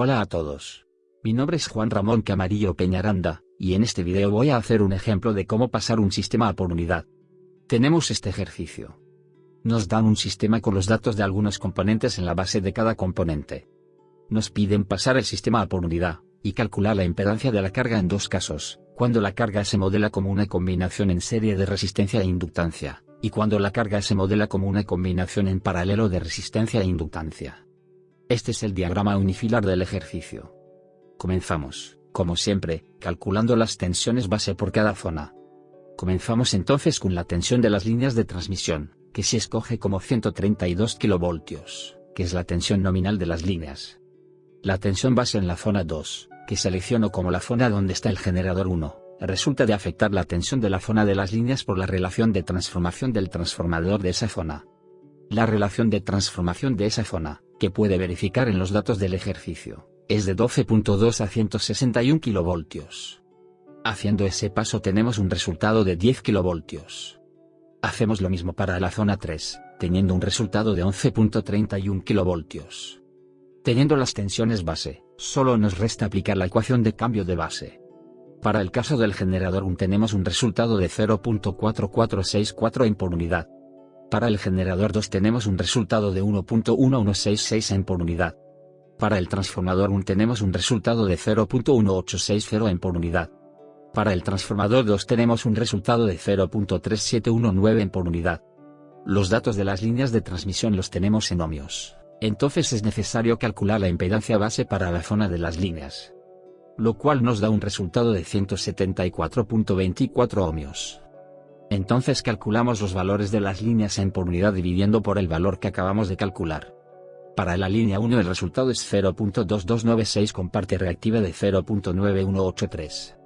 Hola a todos. Mi nombre es Juan Ramón Camarillo Peñaranda, y en este video voy a hacer un ejemplo de cómo pasar un sistema por unidad. Tenemos este ejercicio. Nos dan un sistema con los datos de algunos componentes en la base de cada componente. Nos piden pasar el sistema por unidad, y calcular la impedancia de la carga en dos casos, cuando la carga se modela como una combinación en serie de resistencia e inductancia, y cuando la carga se modela como una combinación en paralelo de resistencia e inductancia. Este es el diagrama unifilar del ejercicio. Comenzamos, como siempre, calculando las tensiones base por cada zona. Comenzamos entonces con la tensión de las líneas de transmisión, que se escoge como 132 kV, que es la tensión nominal de las líneas. La tensión base en la zona 2, que selecciono como la zona donde está el generador 1, resulta de afectar la tensión de la zona de las líneas por la relación de transformación del transformador de esa zona. La relación de transformación de esa zona, que puede verificar en los datos del ejercicio, es de 12.2 a 161 kV. Haciendo ese paso tenemos un resultado de 10 kV. Hacemos lo mismo para la zona 3, teniendo un resultado de 11.31 kV. Teniendo las tensiones base, solo nos resta aplicar la ecuación de cambio de base. Para el caso del generador 1 tenemos un resultado de 0.4464 en por unidad. Para el generador 2 tenemos un resultado de 1.1166 en por unidad. Para el transformador 1 tenemos un resultado de 0.1860 en por unidad. Para el transformador 2 tenemos un resultado de 0.3719 en por unidad. Los datos de las líneas de transmisión los tenemos en ohmios, entonces es necesario calcular la impedancia base para la zona de las líneas lo cual nos da un resultado de 174.24 ohmios. Entonces calculamos los valores de las líneas en por unidad dividiendo por el valor que acabamos de calcular. Para la línea 1 el resultado es 0.2296 con parte reactiva de 0.9183.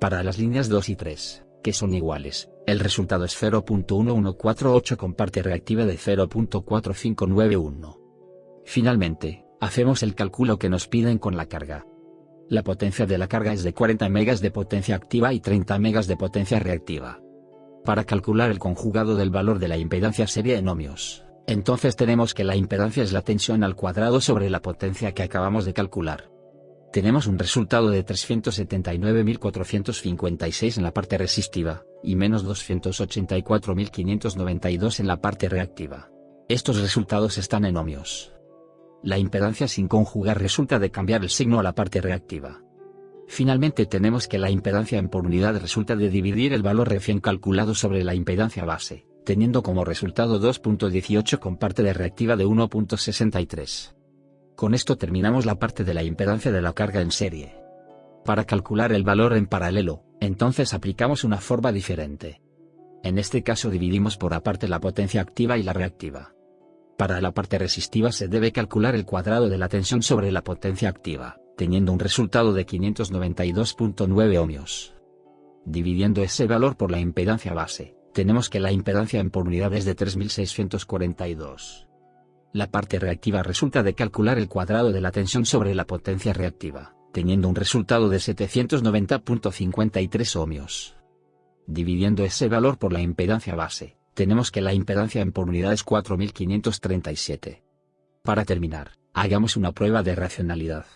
Para las líneas 2 y 3, que son iguales, el resultado es 0.1148 con parte reactiva de 0.4591. Finalmente, hacemos el cálculo que nos piden con la carga. La potencia de la carga es de 40 megas de potencia activa y 30 megas de potencia reactiva. Para calcular el conjugado del valor de la impedancia serie en ohmios, entonces tenemos que la impedancia es la tensión al cuadrado sobre la potencia que acabamos de calcular. Tenemos un resultado de 379.456 en la parte resistiva, y menos 284.592 en la parte reactiva. Estos resultados están en ohmios. La impedancia sin conjugar resulta de cambiar el signo a la parte reactiva. Finalmente tenemos que la impedancia en por unidad resulta de dividir el valor recién calculado sobre la impedancia base, teniendo como resultado 2.18 con parte de reactiva de 1.63. Con esto terminamos la parte de la impedancia de la carga en serie. Para calcular el valor en paralelo, entonces aplicamos una forma diferente. En este caso dividimos por aparte la potencia activa y la reactiva. Para la parte resistiva se debe calcular el cuadrado de la tensión sobre la potencia activa, teniendo un resultado de 592.9 ohmios. Dividiendo ese valor por la impedancia base, tenemos que la impedancia en por unidad es de 3642. La parte reactiva resulta de calcular el cuadrado de la tensión sobre la potencia reactiva, teniendo un resultado de 790.53 ohmios. Dividiendo ese valor por la impedancia base, tenemos que la impedancia en por unidad es 4537. Para terminar, hagamos una prueba de racionalidad.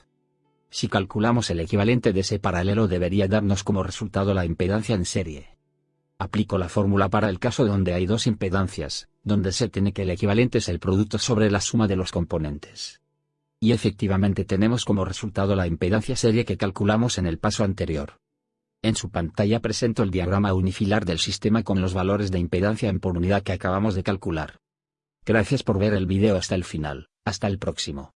Si calculamos el equivalente de ese paralelo debería darnos como resultado la impedancia en serie. Aplico la fórmula para el caso donde hay dos impedancias, donde se tiene que el equivalente es el producto sobre la suma de los componentes. Y efectivamente tenemos como resultado la impedancia serie que calculamos en el paso anterior. En su pantalla presento el diagrama unifilar del sistema con los valores de impedancia en por unidad que acabamos de calcular. Gracias por ver el video hasta el final, hasta el próximo.